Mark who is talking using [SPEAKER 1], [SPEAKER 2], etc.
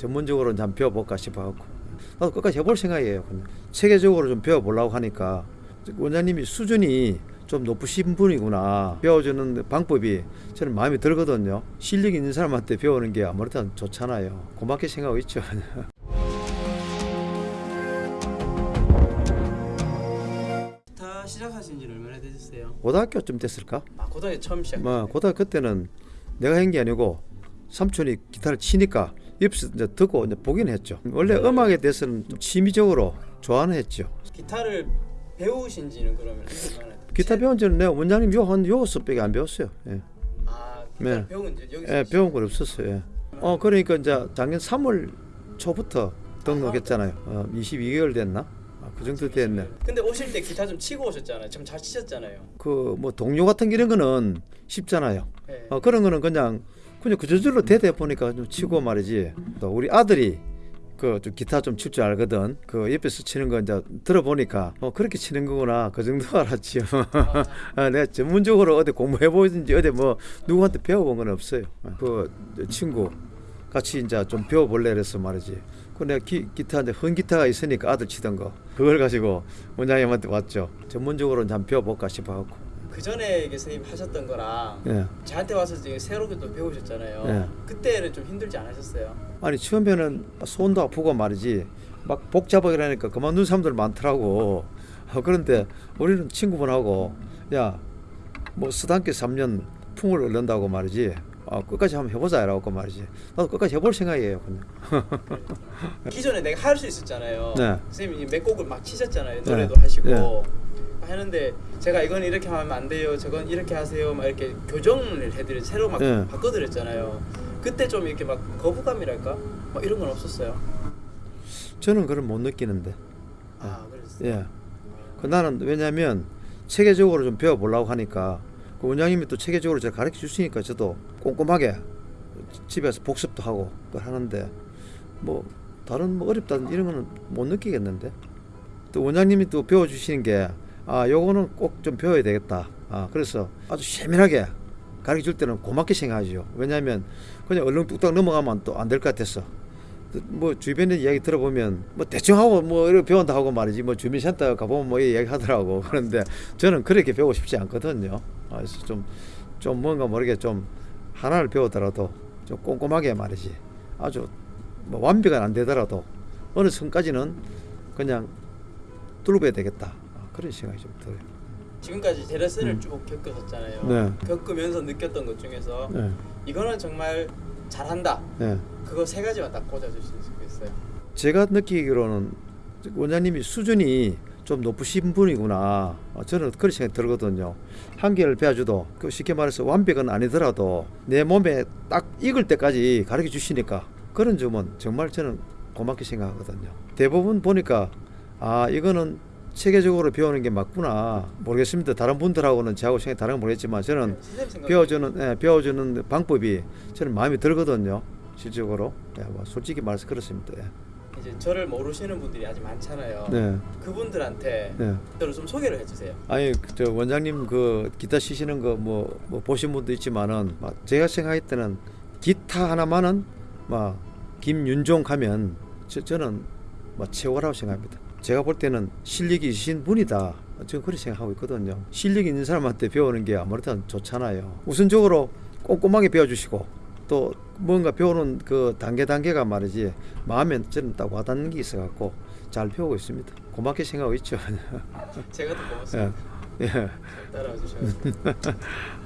[SPEAKER 1] 전문적으로 좀 배워볼까 싶어갖고 나도 끝까지 해볼 생각이에요. 체계적으로 좀 배워보려고 하니까 원장님이 수준이 좀 높으신 분이구나 배워주는 방법이 저는 마음에 들거든요. 실력 있는 사람한테 배우는 게 아무래도 좋잖아요. 고맙게 생각하고 있죠.
[SPEAKER 2] 기타 시작하신 지는 얼마나 되셨어요?
[SPEAKER 1] 고등학교쯤 됐을까?
[SPEAKER 2] 아 고등학교 처음 시작.
[SPEAKER 1] 뭐 고등학교 때는 내가 한 게 아니고 삼촌이 기타를 치니까 옆에서 이제 듣고 이제 보긴 했죠. 원래 음악에 대해서는 좀 취미적으로 좋아는 했죠.
[SPEAKER 2] 기타를 배우신 지는 그러면
[SPEAKER 1] 기타 배운 지는 내가 원장님 요한 요 수밖에 안 배웠어요. 예.
[SPEAKER 2] 아
[SPEAKER 1] 네.
[SPEAKER 2] 배운 지 여기서
[SPEAKER 1] 예, 배운 건 없었어요. 예. 어 그러니까 이제 작년 3월 초부터 등록했잖아요. 어, 22개월 됐나? 아, 그 정도 됐네.
[SPEAKER 2] 근데 오실 때 기타 좀 치고 오셨잖아요. 좀 잘 치셨잖아요.
[SPEAKER 1] 그 뭐 동료 같은 이런 거는 쉽잖아요.
[SPEAKER 2] 네.
[SPEAKER 1] 어, 그런 거는 그냥 그냥 그 저절로 대대 보니까 좀 치고 말이지. 또 우리 아들이 그 좀 기타 좀 칠 줄 알거든. 그 옆에서 치는 거 이제 들어보니까 어 그렇게 치는 거구나 그 정도 알았지요. 아, 내가 전문적으로 어디 공부해 보든지 어디 뭐 누구한테 배워본 건 없어요. 그 친구 같이 이제 좀 배워볼래 그래서 말이지. 그 내가 기, 기타 이제 헌 기타가 있으니까 아들 치던 거 그걸 가지고 원장님한테 왔죠. 전문적으로 한번 배워볼까 싶어갖고.
[SPEAKER 2] 그 전에 선생님 하셨던 거랑
[SPEAKER 1] 예.
[SPEAKER 2] 저한테 와서 지금 새롭게 또 배우셨잖아요.
[SPEAKER 1] 네.
[SPEAKER 2] 그때는 좀 힘들지 않으셨어요?
[SPEAKER 1] 아니 처음에는 손도 아프고 말이지 막 복잡하게 그만둔 사람들 많더라고 어, 그런데 우리는 친구분하고 야뭐 스단계 3년 풍을 얻는다고 말이지 아, 끝까지 한번 해보자 이라고 말이지 나도 끝까지 해볼 생각이에요 그냥
[SPEAKER 2] 기존에 내가 할 수 있었잖아요.
[SPEAKER 1] 네.
[SPEAKER 2] 선생님이 몇 곡을 막 치셨잖아요.
[SPEAKER 1] 네.
[SPEAKER 2] 노래도 하시고
[SPEAKER 1] 네.
[SPEAKER 2] 하는데 제가 이건 이렇게 하면 안 돼요. 저건 이렇게 하세요. 막 이렇게 교정을 해드려 새로 막
[SPEAKER 1] 네.
[SPEAKER 2] 바꿔드렸잖아요. 그때 좀 이렇게 막 거부감이랄까? 막 이런 건 없었어요.
[SPEAKER 1] 저는 그걸 못 느끼는데
[SPEAKER 2] 아 그랬어요.
[SPEAKER 1] 예. 그 나는 왜냐면 체계적으로 좀 배워보려고 하니까 그 원장님이 또 체계적으로 제가 가르쳐 주시니까 저도 꼼꼼하게 집에서 복습도 하고 하는데 뭐 다른 뭐 어렵다든 이런 거는 못 느끼겠는데 또 원장님이 또 배워주시는 게 아 요거는 꼭 좀 배워야 되겠다. 아 그래서 아주 세밀하게 가르쳐 줄 때는 고맙게 생각하죠. 왜냐하면 그냥 얼른 뚝딱 넘어가면 또 안 될 것 같아서. 뭐 주변에 이야기 들어보면 뭐 대충 하고 뭐 이렇게 배운다 하고 말이지. 뭐 주민센터 가보면 뭐 이야기 하더라고. 그런데 저는 그렇게 배우고 싶지 않거든요. 아, 그래서 좀, 좀 뭔가 모르게 좀 하나를 배우더라도 좀 꼼꼼하게 말이지. 아주 뭐 완벽은 안 되더라도 어느 선까지는 그냥 뚫어봐야 되겠다. 아, 그런 생각이 좀 들어요
[SPEAKER 2] 지금까지 제 레슨을
[SPEAKER 1] 음.
[SPEAKER 2] 쭉 겪으셨잖아요.
[SPEAKER 1] 네.
[SPEAKER 2] 겪으면서 느꼈던 것 중에서
[SPEAKER 1] 네,
[SPEAKER 2] 이거는 정말 잘한다.
[SPEAKER 1] 네.
[SPEAKER 2] 그거 세 가지만 딱 꽂아주실 수 있어요.
[SPEAKER 1] 제가 느끼기로는 원장님이 수준이 좀 높으신 분이구나. 어, 저는 그런 생각이 들거든요. 한 개를 배워줘도 그 쉽게 말해서 완벽은 아니더라도 내 몸에 딱 익을 때까지 가르쳐 주시니까 그런 점은 정말 저는 고맙게 생각하거든요. 대부분 보니까 아 이거는 체계적으로 배우는 게 맞구나 모르겠습니다. 다른 분들하고는 저하고 생각이 다른 건 모르겠지만 저는
[SPEAKER 2] 생각
[SPEAKER 1] 배워주는 예, 배워주는 방법이 저는 마음에 들거든요. 실적으로 예, 뭐 솔직히 말해서 그렇습니다. 예.
[SPEAKER 2] 이제 저를 모르시는 분들이 아직 많잖아요.
[SPEAKER 1] 네,
[SPEAKER 2] 그분들한테
[SPEAKER 1] 네.
[SPEAKER 2] 저를 좀 소개를 해주세요.
[SPEAKER 1] 아니 그저 원장님 그 기타 치시는 거뭐 뭐 보신 분도 있지만은 막 제가 생각할 때는 기타 하나만은 막 김윤종 하면 저, 저는 막 최고라고 생각합니다. 제가 볼 때는 실력이 있으신 분이다. 저는 그렇게 생각하고 있거든요. 실력 있는 사람한테 배우는 게 아무래도 좋잖아요. 우선적으로 꼼꼼하게 배워주시고 또 뭔가 배우는 그 단계 단계가 말이지 마음에 저는 딱 와닿는 게 있어 갖고 잘 배우고 있습니다. 고맙게 생각하고 있죠.
[SPEAKER 2] 제가 더 고맙습니다.
[SPEAKER 1] 예. 예.
[SPEAKER 2] 따라와 주셔서.